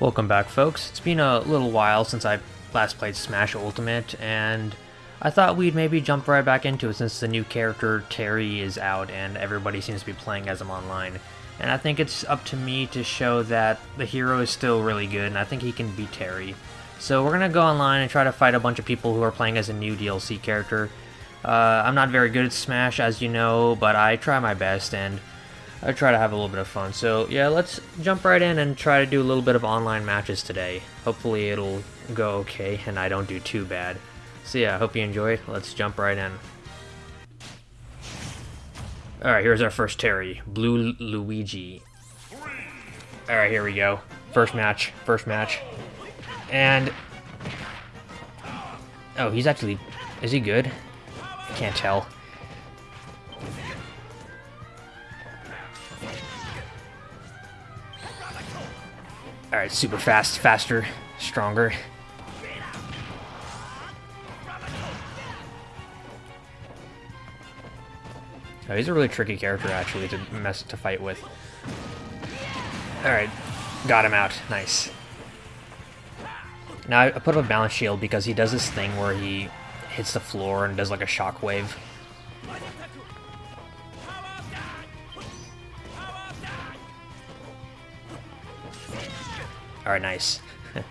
Welcome back folks. It's been a little while since I last played Smash Ultimate and I thought we'd maybe jump right back into it since the new character Terry is out and everybody seems to be playing as him online. And I think it's up to me to show that the hero is still really good and I think he can beat Terry. So we're gonna go online and try to fight a bunch of people who are playing as a new DLC character. Uh, I'm not very good at Smash as you know, but I try my best and I try to have a little bit of fun. So yeah, let's jump right in and try to do a little bit of online matches today. Hopefully it'll go okay and I don't do too bad. So yeah, I hope you enjoy. Let's jump right in. Alright, here's our first Terry. Blue Luigi. Alright, here we go. First match. First match. And... Oh, he's actually... Is he good? Can't tell. Alright, super fast, faster, stronger. Oh, he's a really tricky character, actually, to mess to fight with. Alright, got him out. Nice. Now, I put up a balance shield because he does this thing where he hits the floor and does like a shockwave. Alright, nice.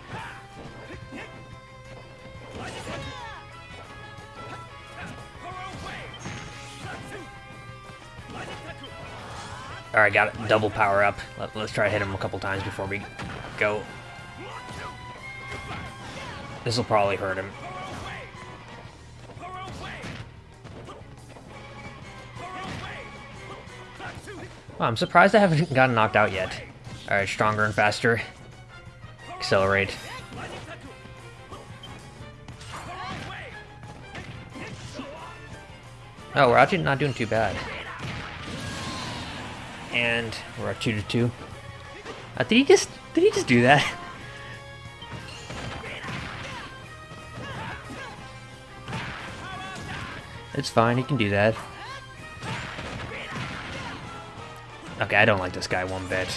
Alright, got it. Double power up. Let, us try to hit him a couple times before we go. This will probably hurt him. I'm surprised I haven't gotten knocked out yet. Alright, stronger and faster. Accelerate. Oh, we're actually not doing too bad. And we're at 2 to 2. Uh, did he just did he just do that? It's fine, he can do that. Okay, I don't like this guy one bit.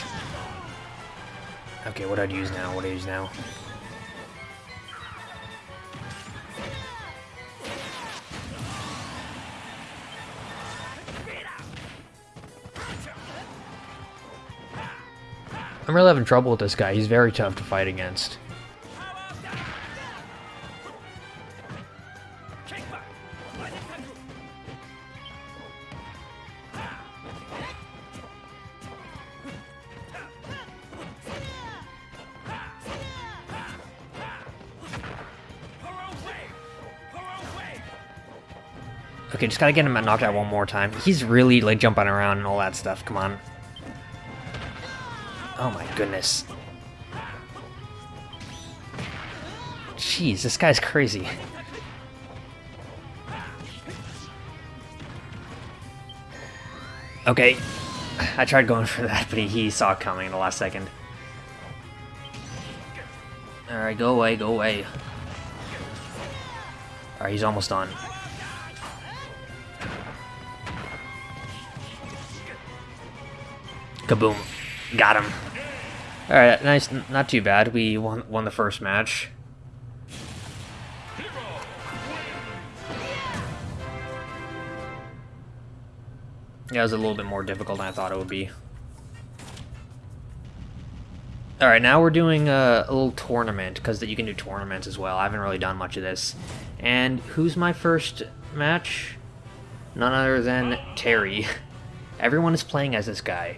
Okay, what do I use now? What I use now? I'm really having trouble with this guy. He's very tough to fight against. Okay, just gotta get him knocked out one more time. He's really, like, jumping around and all that stuff. Come on. Oh my goodness. Jeez, this guy's crazy. Okay, I tried going for that, but he, saw it coming in the last second. Alright, go away, go away. Alright, he's almost done. Kaboom. Got him. Alright, nice. Not too bad. We won, won the first match. Yeah, it was a little bit more difficult than I thought it would be. Alright, now we're doing a, a little tournament, because you can do tournaments as well. I haven't really done much of this. And who's my first match? None other than Terry. Everyone is playing as this guy.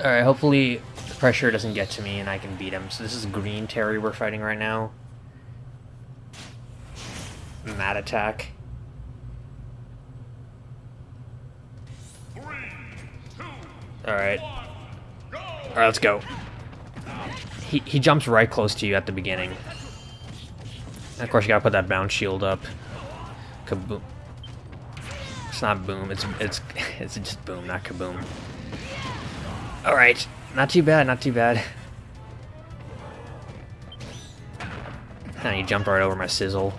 Alright, hopefully the pressure doesn't get to me and I can beat him. So this is Green Terry we're fighting right now. Mad attack. Alright. Alright, let's go. He, he jumps right close to you at the beginning. And of course you gotta put that bounce shield up. Kaboom. It's not boom, it's it's it's just boom, not kaboom. Alright, not too bad, not too bad. And he jumped right over my sizzle.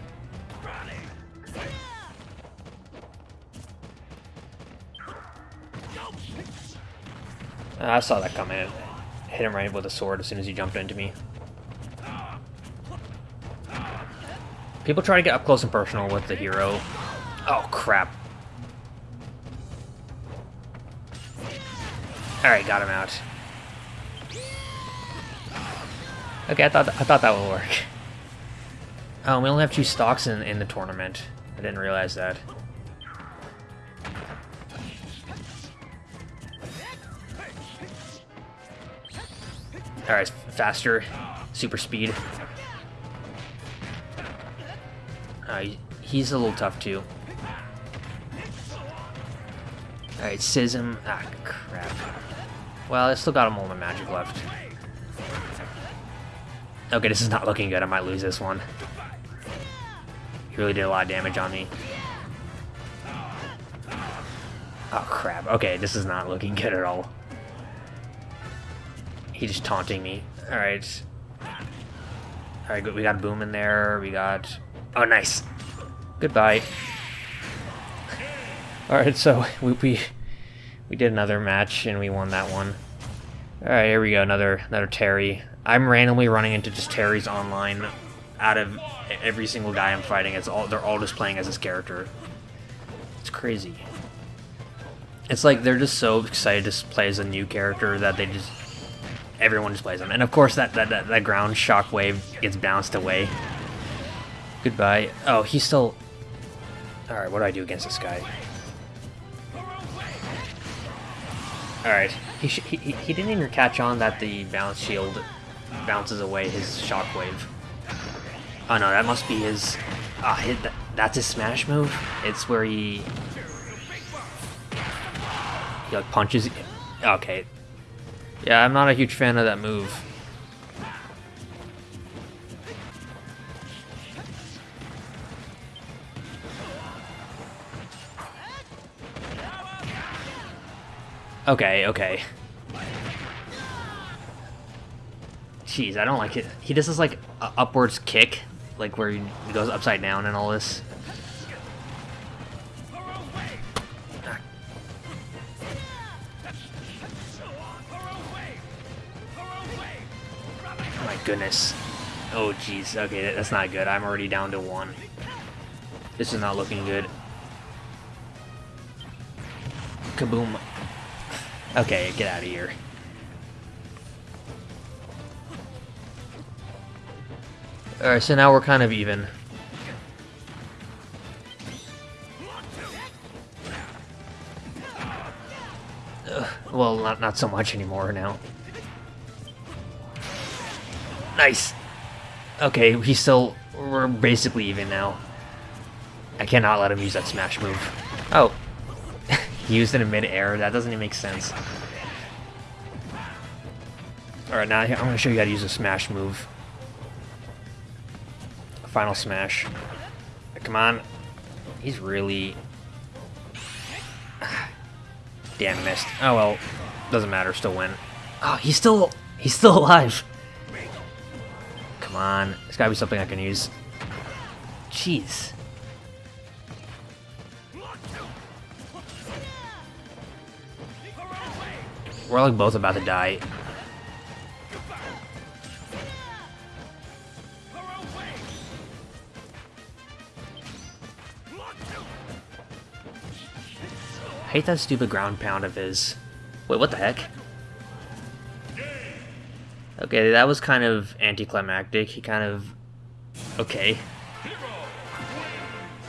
I saw that coming. Hit him right with a sword as soon as he jumped into me. People try to get up close and personal with the hero. Oh, crap. Alright, got him out. Okay, I thought I thought that would work. Oh, we only have two stocks in, in the tournament. I didn't realize that. Alright, faster. Super speed. Uh, he's a little tough too. Alright, Sism. Ah, crap. Well, I still got a moment of magic left. Okay, this is not looking good. I might lose this one. He really did a lot of damage on me. Oh, crap. Okay, this is not looking good at all. He's just taunting me. Alright. Alright, good. we got Boom in there. We got... Oh, nice. Goodbye. Alright, so we, we we did another match and we won that one. Alright, here we go, another another Terry. I'm randomly running into just Terry's online out of every single guy I'm fighting. It's all they're all just playing as this character. It's crazy. It's like they're just so excited to play as a new character that they just everyone just plays them. And of course that that, that, that ground shockwave gets bounced away. Goodbye. Oh, he's still Alright, what do I do against this guy? Alright, he, he, he didn't even catch on that the bounce shield bounces away his shockwave. Oh no, that must be his... Ah, uh, that, that's his smash move? It's where he... He like punches... Okay. Yeah, I'm not a huge fan of that move. Okay, okay. Jeez, I don't like it. He does this, like, upwards kick, like, where he goes upside down and all this. Oh my goodness. Oh, jeez. Okay, that's not good. I'm already down to one. This is not looking good. Kaboom. Okay, get out of here. Alright, so now we're kind of even. Ugh, well, not, not so much anymore now. Nice! Okay, he's still... We're basically even now. I cannot let him use that smash move. Oh, used in mid-air. That doesn't even make sense. Alright, now I'm going to show you how to use a smash move. Final smash. Come on. He's really... Damn, missed. Oh well, doesn't matter, still win. Oh, he's still... He's still alive! Come on. There's gotta be something I can use. Jeez. We're like both about to die. I hate that stupid ground pound of his. Wait, what the heck? Okay, that was kind of anticlimactic. He kind of... Okay.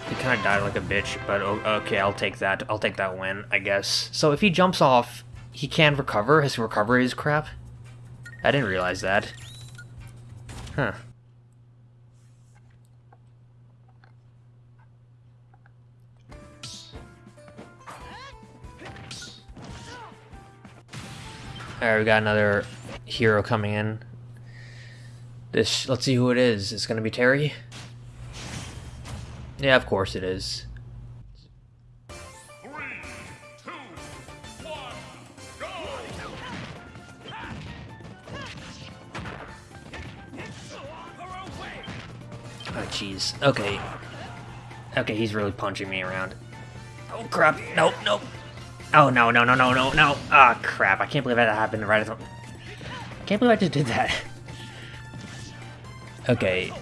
He kind of died like a bitch, but okay, I'll take that. I'll take that win, I guess. So if he jumps off he can recover? His recovery is crap? I didn't realize that. Huh. Alright, we got another hero coming in. This, let's see who it is. It's gonna be Terry? Yeah, of course it is. Jeez. Okay. Okay, he's really punching me around. Oh, crap. Nope, nope. Oh, no, no, no, no, no, no. Ah, oh, crap. I can't believe that happened right at the... I can't believe I just did that. Okay.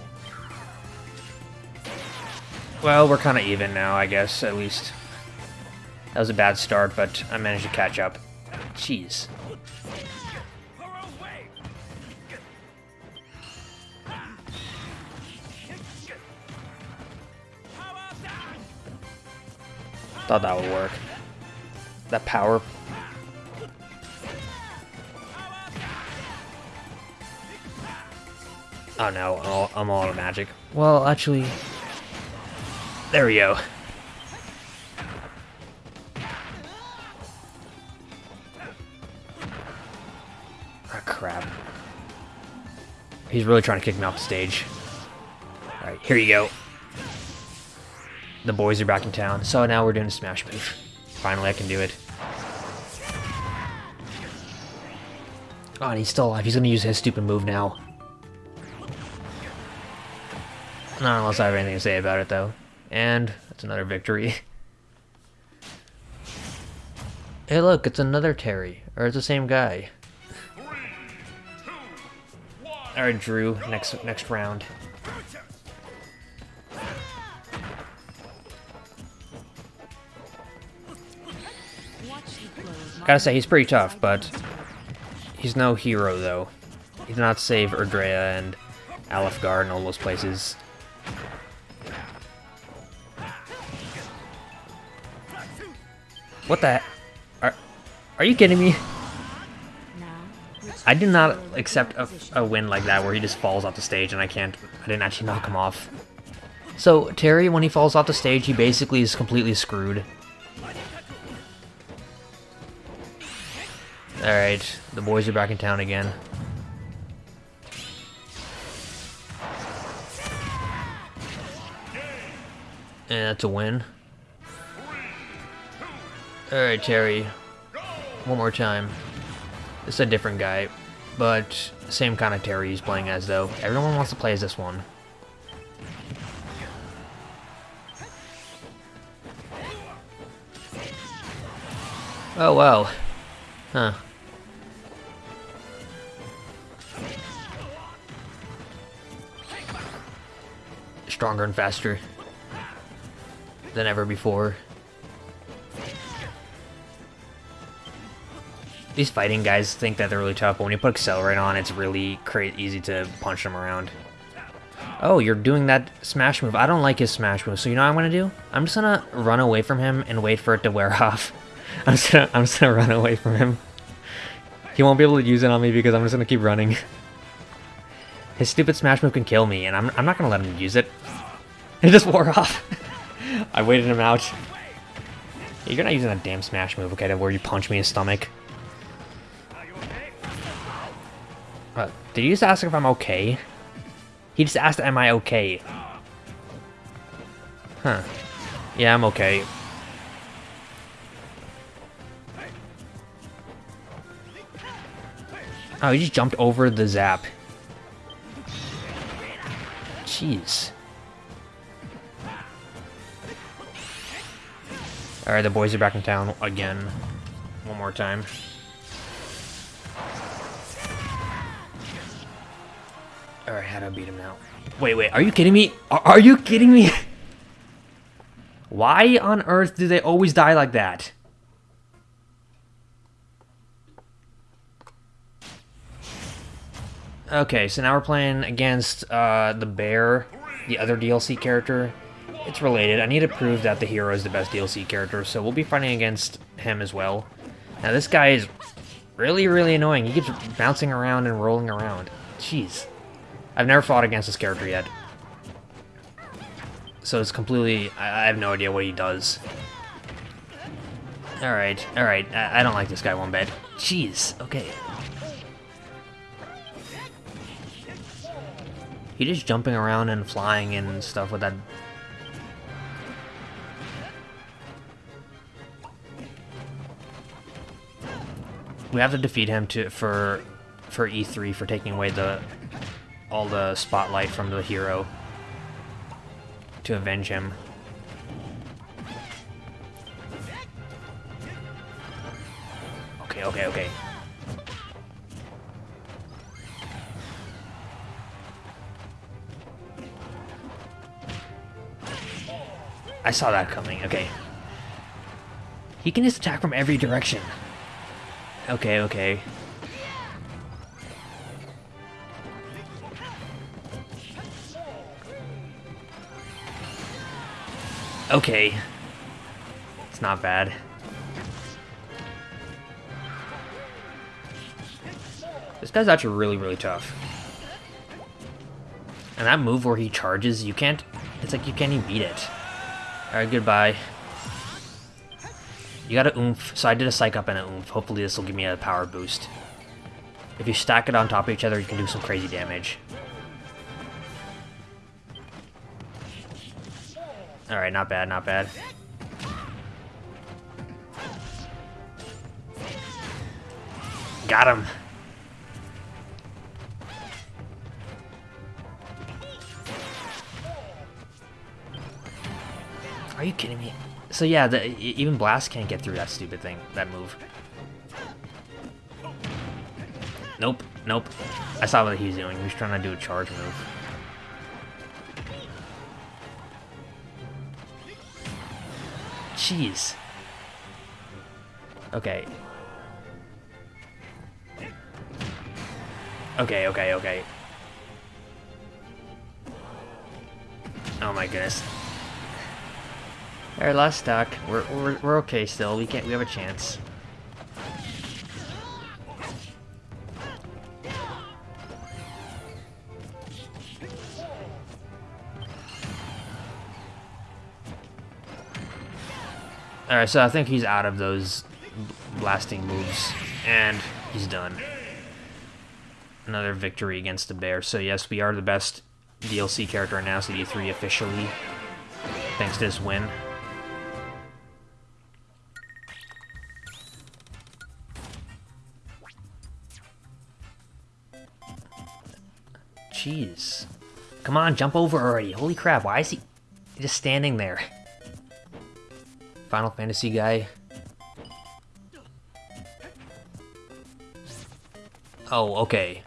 Well, we're kind of even now, I guess, at least. That was a bad start, but I managed to catch up. Jeez. Thought that would work. That power. Oh no, I'm all out of magic. Well, actually... There we go. Ah, crap. He's really trying to kick me off the stage. Alright, here you go the boys are back in town. So now we're doing a smash move. Finally, I can do it. Oh, and he's still alive. He's gonna use his stupid move now. Not unless I have anything to say about it, though. And that's another victory. hey, look, it's another Terry. Or it's the same guy. Alright, Drew, next next round. Gotta say, he's pretty tough, but he's no hero, though. He did not save Erdrea and Alefgard and all those places. What the Are, are you kidding me? I did not accept a, a win like that where he just falls off the stage and I can't, I didn't actually knock him off. So, Terry, when he falls off the stage, he basically is completely screwed. Alright, the boys are back in town again. And that's a win. Alright, Terry. One more time. This is a different guy, but same kind of Terry he's playing as, though. Everyone wants to play as this one. Oh, well. Huh. Stronger and faster than ever before. These fighting guys think that they're really tough, but when you put Accelerate on, it's really easy to punch them around. Oh, you're doing that smash move. I don't like his smash move, so you know what I'm gonna do? I'm just gonna run away from him and wait for it to wear off. I'm just gonna, I'm just gonna run away from him. He won't be able to use it on me because I'm just gonna keep running. His stupid smash move can kill me, and I'm, I'm not gonna let him use it. It just wore off. I waited him out. You're not using that damn smash move, okay, to where you punch me in the stomach. Uh, did you just ask if I'm okay? He just asked, am I okay? Huh. Yeah, I'm okay. Oh, he just jumped over the zap. Jeez. Alright, the boys are back in town again. One more time. Alright, how do I beat him now? Wait, wait, are you kidding me? Are, are you kidding me? Why on earth do they always die like that? Okay, so now we're playing against uh, the bear, the other DLC character. It's related. I need to prove that the hero is the best DLC character, so we'll be fighting against him as well. Now this guy is really, really annoying. He keeps bouncing around and rolling around. Jeez. I've never fought against this character yet. So it's completely... I, I have no idea what he does. Alright, alright. I, I don't like this guy one bit. Jeez, okay. He just jumping around and flying and stuff with that... We have to defeat him to for for E3 for taking away the all the spotlight from the hero to avenge him. Okay, okay, okay. I saw that coming, okay. He can just attack from every direction. Okay, okay. Okay. It's not bad. This guy's actually really, really tough. And that move where he charges, you can't... It's like you can't even beat it. Alright, goodbye. You got a oomph, so I did a psych up and an oomph. Hopefully this will give me a power boost. If you stack it on top of each other, you can do some crazy damage. Alright, not bad, not bad. Got him. Are you kidding me? So yeah, the, even Blast can't get through that stupid thing, that move. Nope, nope. I saw what he was doing. He was trying to do a charge move. Jeez. Okay. Okay, okay, okay. Oh my goodness. Alright, last stock. We're, we're, we're okay still. We can't, we have a chance. Alright, so I think he's out of those blasting moves, and he's done. Another victory against the bear. So yes, we are the best DLC character in now, CD3 officially, thanks to this win. Jeez. Come on, jump over already. Holy crap, why is he just standing there? Final Fantasy guy. Oh, okay.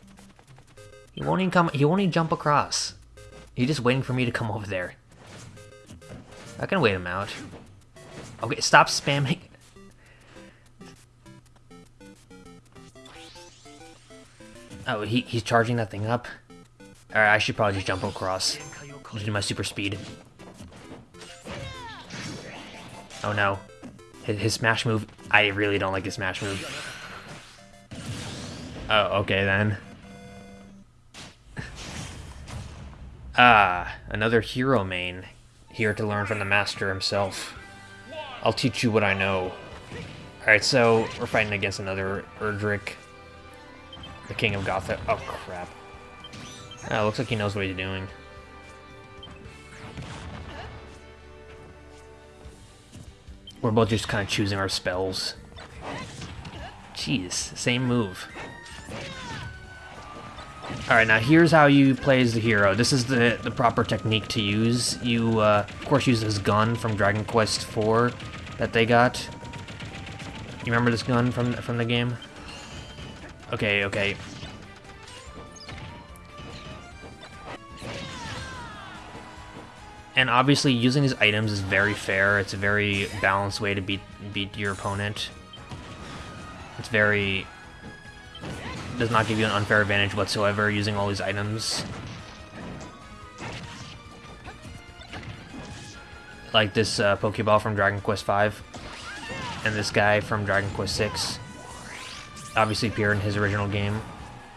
He won't even come- he won't even jump across. He's just waiting for me to come over there. I can wait him out. Okay, stop spamming. Oh, he, he's charging that thing up? Alright, I should probably just jump across. Just do my super speed. Oh no. His, his smash move, I really don't like his smash move. Oh, okay then. ah, another hero main. Here to learn from the master himself. I'll teach you what I know. Alright, so we're fighting against another Erdrick. The king of Gotha. Oh, crap. Oh, looks like he knows what he's doing. We're both just kind of choosing our spells. Jeez, same move. Alright, now here's how you play as the hero. This is the, the proper technique to use. You, uh, of course, use this gun from Dragon Quest IV that they got. You remember this gun from, from the game? Okay, okay. And obviously, using these items is very fair. It's a very balanced way to beat beat your opponent. It's very does not give you an unfair advantage whatsoever using all these items. Like this uh, Pokeball from Dragon Quest V, and this guy from Dragon Quest VI. Obviously appeared in his original game.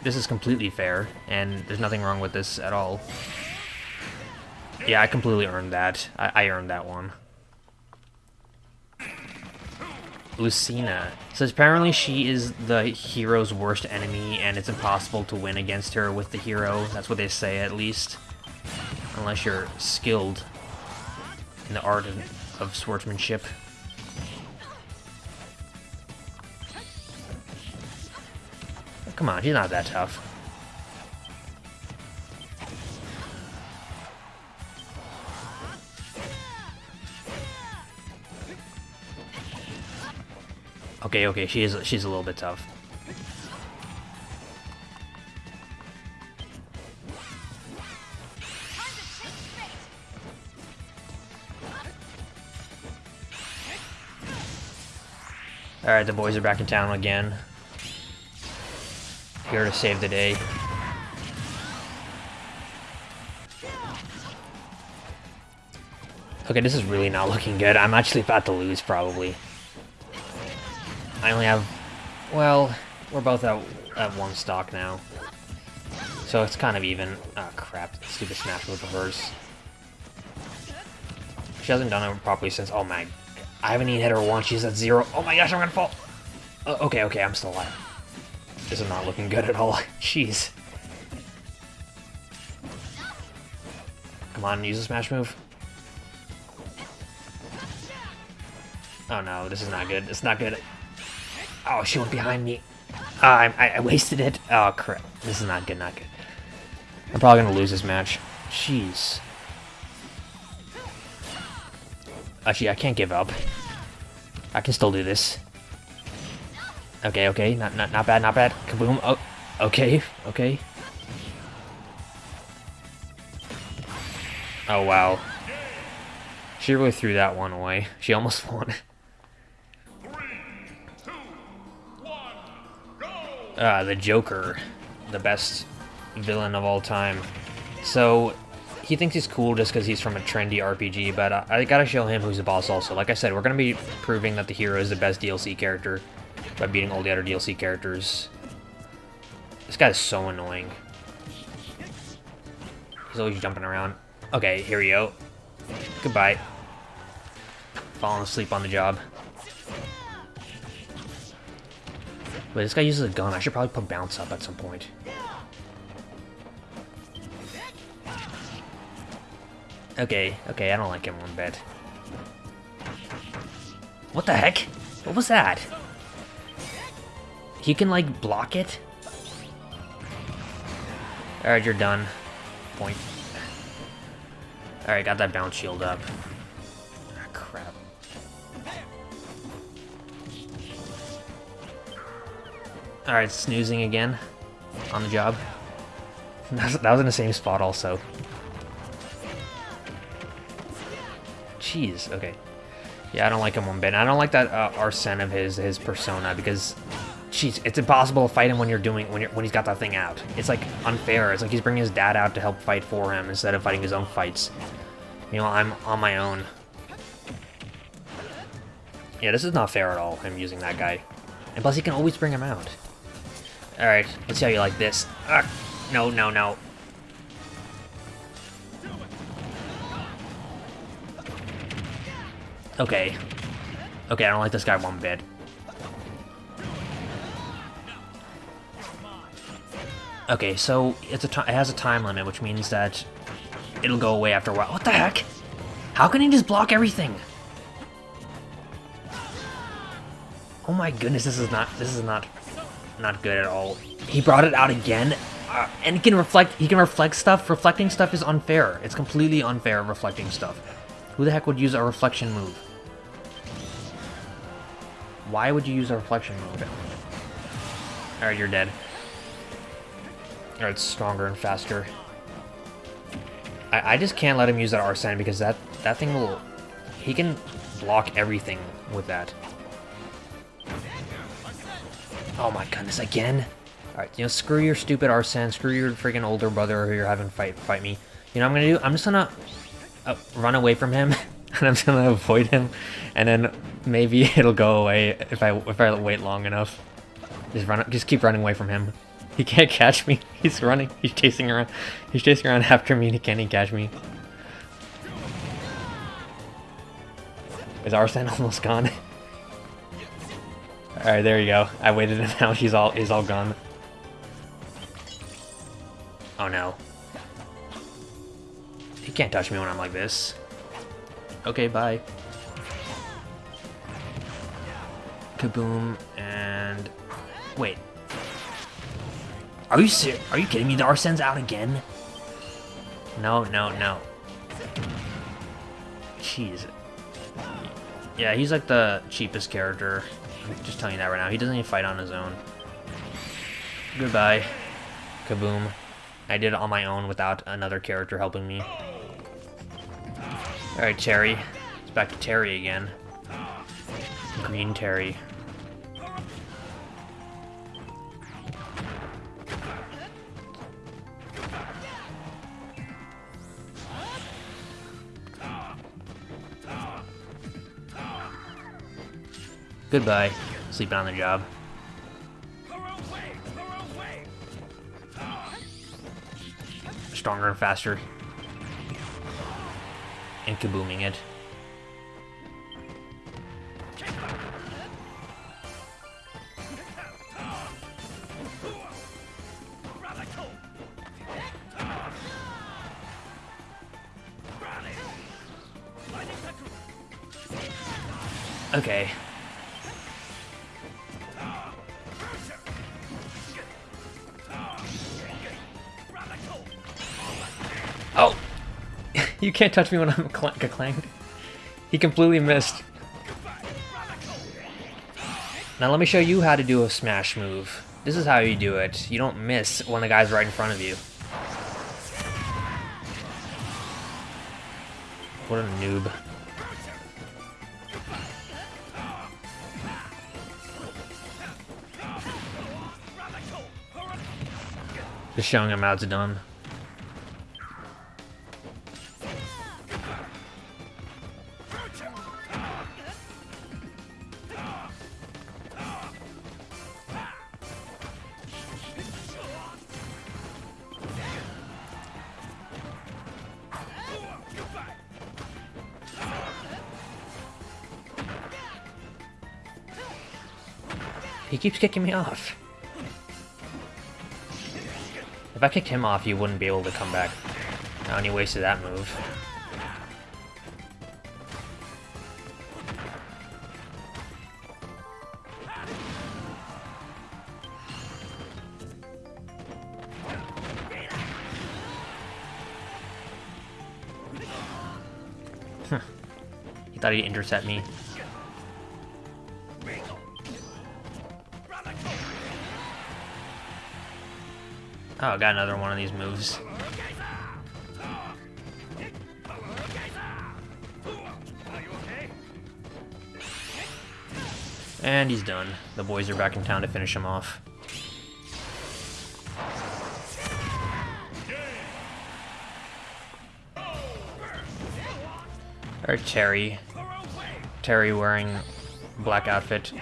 This is completely fair, and there's nothing wrong with this at all. Yeah, I completely earned that. I, I earned that one. Lucina. So apparently she is the hero's worst enemy, and it's impossible to win against her with the hero. That's what they say, at least. Unless you're skilled in the art of, of swordsmanship. Come on, she's not that tough. Okay, okay, she is she's a little bit tough. Alright, the boys are back in town again. Here to save the day. Okay, this is really not looking good. I'm actually about to lose, probably. I only have... Well, we're both at, at one stock now. So it's kind of even. Oh, crap. Stupid smash move of hers. She hasn't done it properly since... Oh, my... I haven't even hit her once. She's at zero. Oh, my gosh, I'm gonna fall. Uh, okay, okay, I'm still alive. This is not looking good at all. Jeez. Come on, use the smash move. Oh no, this is not good. It's not good. Oh, she went behind me. Uh, I, I wasted it. Oh, crap. This is not good, not good. I'm probably going to lose this match. Jeez. Actually, I can't give up. I can still do this. Okay, okay. Not, not, not bad, not bad. Kaboom. Oh, okay, okay. Oh, wow. She really threw that one away. She almost won. Uh, the Joker, the best villain of all time. So, he thinks he's cool just because he's from a trendy RPG, but I, I, gotta show him who's the boss also. Like I said, we're gonna be proving that the hero is the best DLC character by beating all the other DLC characters. This guy is so annoying. He's always jumping around. Okay, here we go. Goodbye. Falling asleep on the job. Wait, this guy uses a gun. I should probably put bounce up at some point. Okay, okay, I don't like him one bit. What the heck? What was that? He can, like, block it? Alright, you're done. Point. Alright, got that bounce shield up. Alright, snoozing again. On the job. That was in the same spot also. Jeez, okay. Yeah, I don't like him one bit. I don't like that uh, Arsene of his, his persona, because... Jeez, it's impossible to fight him when you're doing when you're when he's got that thing out. It's like unfair. It's like he's bringing his dad out to help fight for him instead of fighting his own fights. You know, I'm on my own. Yeah, this is not fair at all, him using that guy. And plus, he can always bring him out. Alright, let's see how you like this. Ah, no, no, no. Okay. Okay, I don't like this guy one bit. Okay, so it's a it has a time limit, which means that it'll go away after a while. What the heck? How can he just block everything? Oh my goodness, this is not this is not not good at all. He brought it out again, uh, and he can reflect. He can reflect stuff. Reflecting stuff is unfair. It's completely unfair. Reflecting stuff. Who the heck would use a reflection move? Why would you use a reflection move? Alright, you're dead. Alright, it's stronger and faster. I, I just can't let him use that Arsene because that, that thing will... He can block everything with that. Oh my goodness, again? Alright, you know, screw your stupid Arsene, screw your freaking older brother who you're having fight fight me. You know I'm gonna do? I'm just gonna uh, run away from him, and I'm just gonna avoid him, and then maybe it'll go away if I if I wait long enough. Just run, just keep running away from him. He can't catch me. He's running. He's chasing around. He's chasing around after me, and he can't even catch me. Is Arsene almost gone? Alright, there you go. I waited and now he's all he's all gone. Oh no. He can't touch me when I'm like this. Okay, bye. Kaboom, and... Wait. Are you ser Are you kidding me? The Arsene's out again? No, no, no. Jeez. Yeah, he's like the cheapest character Just telling you that right now. He doesn't even fight on his own. Goodbye. Kaboom. I did it on my own without another character helping me. Alright, Terry. It's back to Terry again. Green Terry. Goodbye. Sleeping on the job. Stronger and faster. And kabooming it. Okay. You can't touch me when I'm cl clanged. He completely missed. Now let me show you how to do a smash move. This is how you do it. You don't miss when the guy's right in front of you. What a noob. Just showing him how it's done. Keeps kicking me off. If I kicked him off, he wouldn't be able to come back. I only wasted that move. Huh. he thought he'd intercept me. Oh, I got another one of these moves. And he's done. The boys are back in town to finish him off. Alright, Terry. Terry wearing black outfit.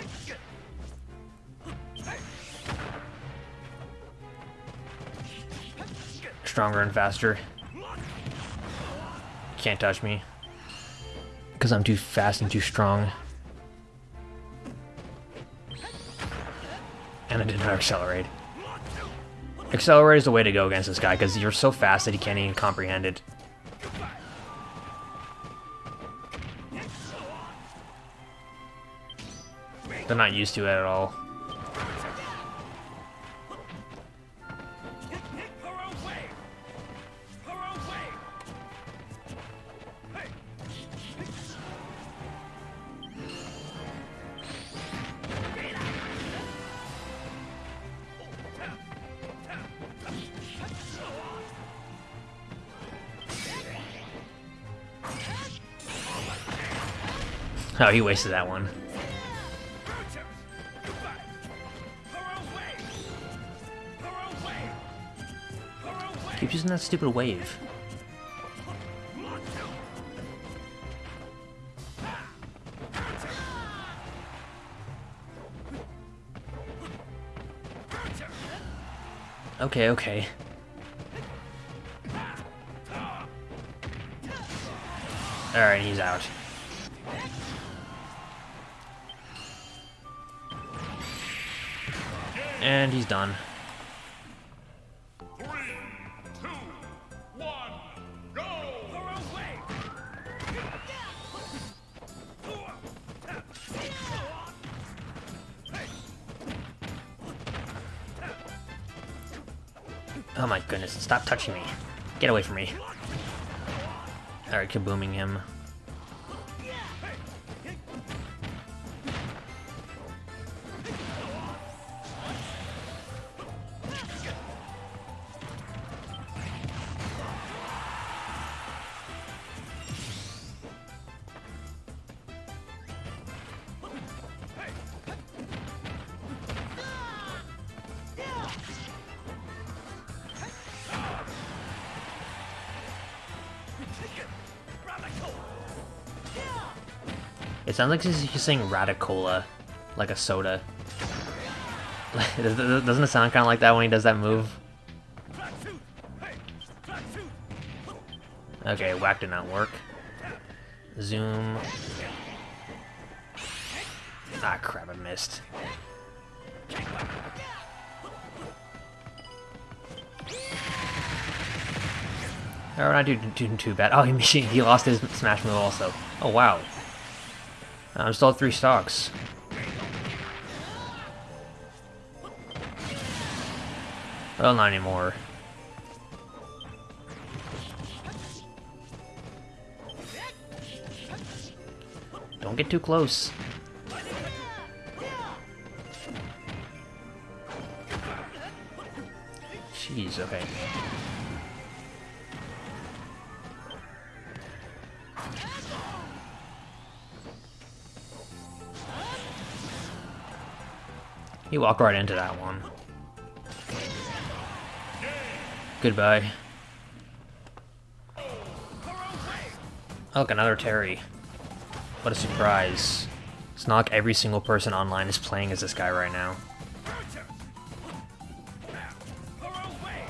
Stronger and faster. Can't touch me. Because I'm too fast and too strong. And I did not accelerate. Accelerate is the way to go against this guy, because you're so fast that he can't even comprehend it. They're not used to it at all. He wasted that one. Keep using that stupid wave. Okay, okay. Alright, he's out. And he's done. Oh my goodness, stop touching me. Get away from me. Alright, kabooming him. It sounds like he's, saying Radicola, like a soda. Doesn't it sound kind of like that when he does that move? Okay, whack did not work. Zoom. Ah, crap, I missed. Oh, not doing, doing too bad. Oh, he, he lost his smash move also. Oh, wow. I'm still at three stocks. Well, not anymore. Don't get too close. Jeez, okay. He walked right into that one. Goodbye. Oh, Look, another Terry. What a surprise. It's not like every single person online is playing as this guy right now.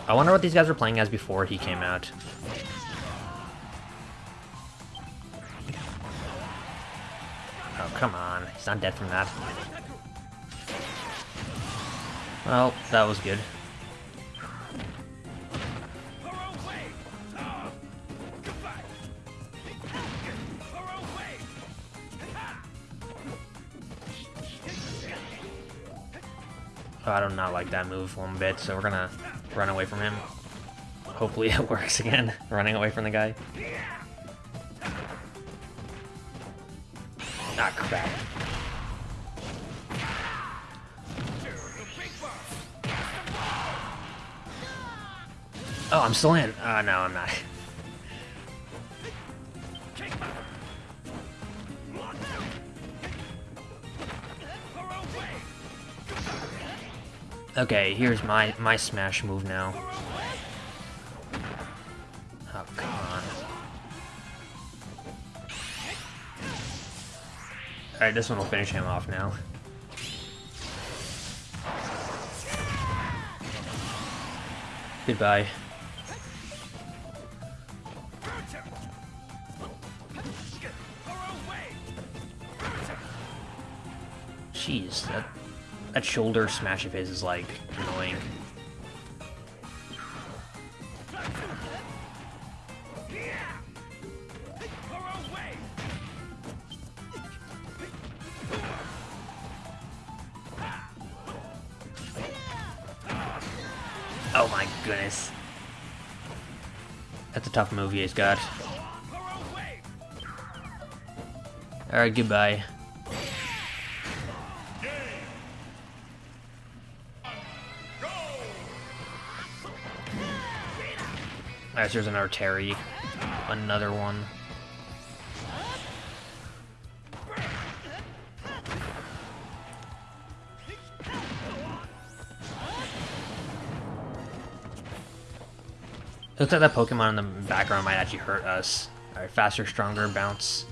I wonder what these guys were playing as before he came out. Oh, come on. He's not dead from that. Well, that was good. Oh, I do not like that move one bit, so we're gonna run away from him. Hopefully it works again, running away from the guy. Ah, crap. I'm still in. Oh, no, I'm not. Okay, here's my my smash move now. Oh, come on. Alright, this one will finish him off now. Goodbye. Jeez, that that shoulder smash of his is like annoying. Oh my goodness. That's a tough move he's got. Alright, goodbye. There's another Terry. Another one. Looks like that Pokemon in the background might actually hurt us. Alright, faster, stronger, bounce.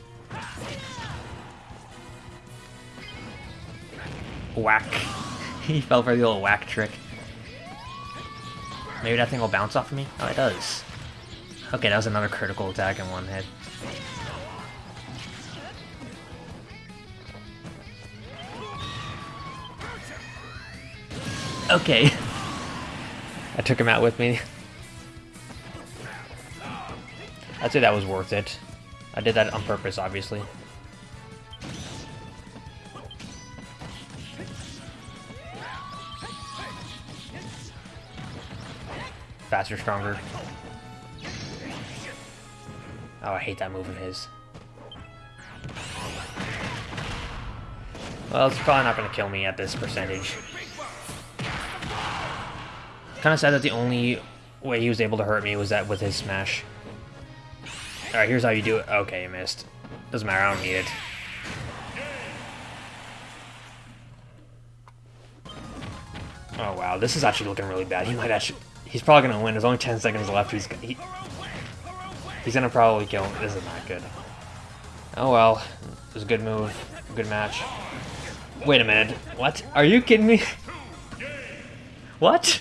Whack. he fell for the old whack trick. Maybe that thing will bounce off of me? Oh, it does. Okay, that was another critical attack in one hit. Okay. I took him out with me. I'd say that was worth it. I did that on purpose, obviously. Faster, stronger. Oh, I hate that move of his. Well, it's probably not going to kill me at this percentage. Kind of sad that the only way he was able to hurt me was that with his smash. Alright, here's how you do it. Okay, you missed. Doesn't matter, I don't need it. Oh wow, this is actually looking really bad. He might actually... He's probably going to win. There's only 10 seconds left. He's... He, He's gonna probably kill him. This is not good. Oh well. It was a good move. A good match. Wait a minute. What? Are you kidding me? what?